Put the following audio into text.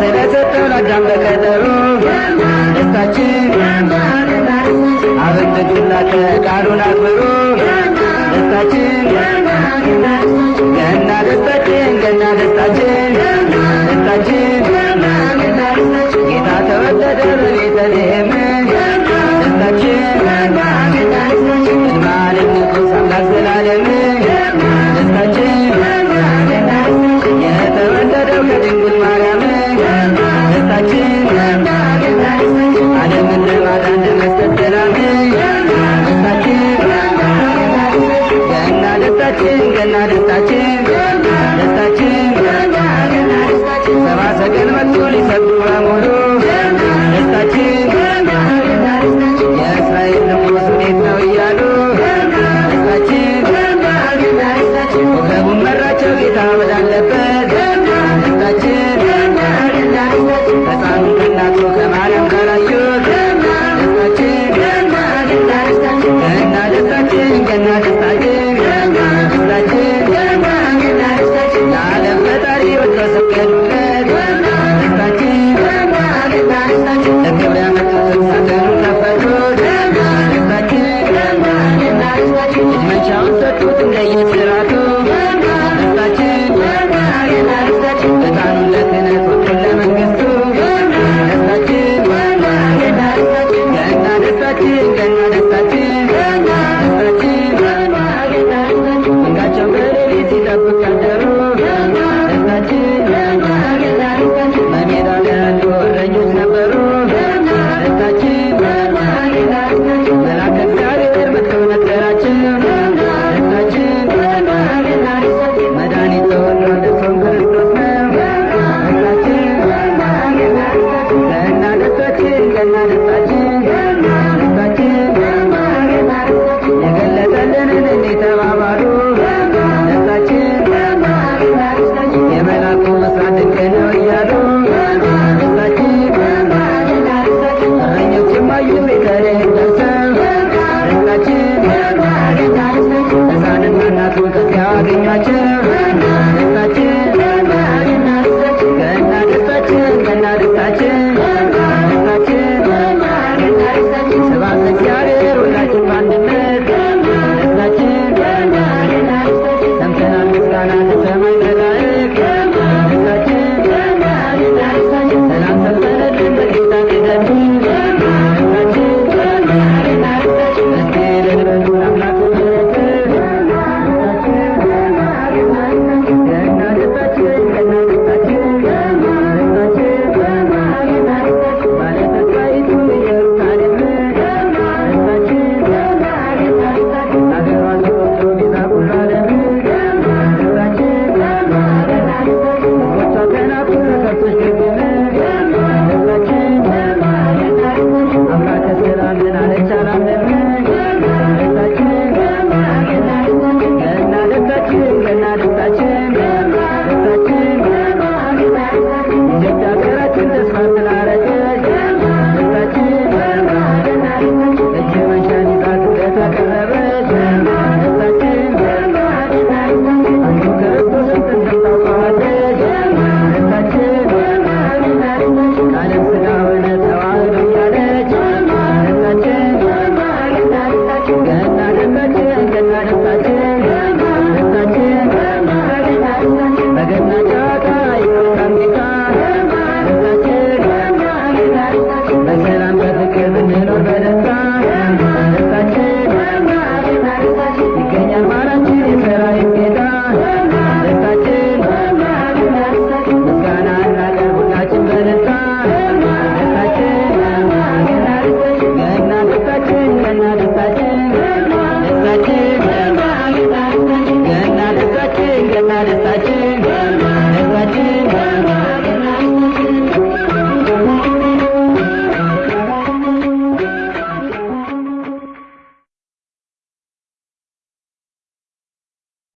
ስለሰጠው ለአዳም በቀጠሩ ደስታችን አበንገዱና ቃሉን አክብሩ ደስታችን Narasimha Yeah.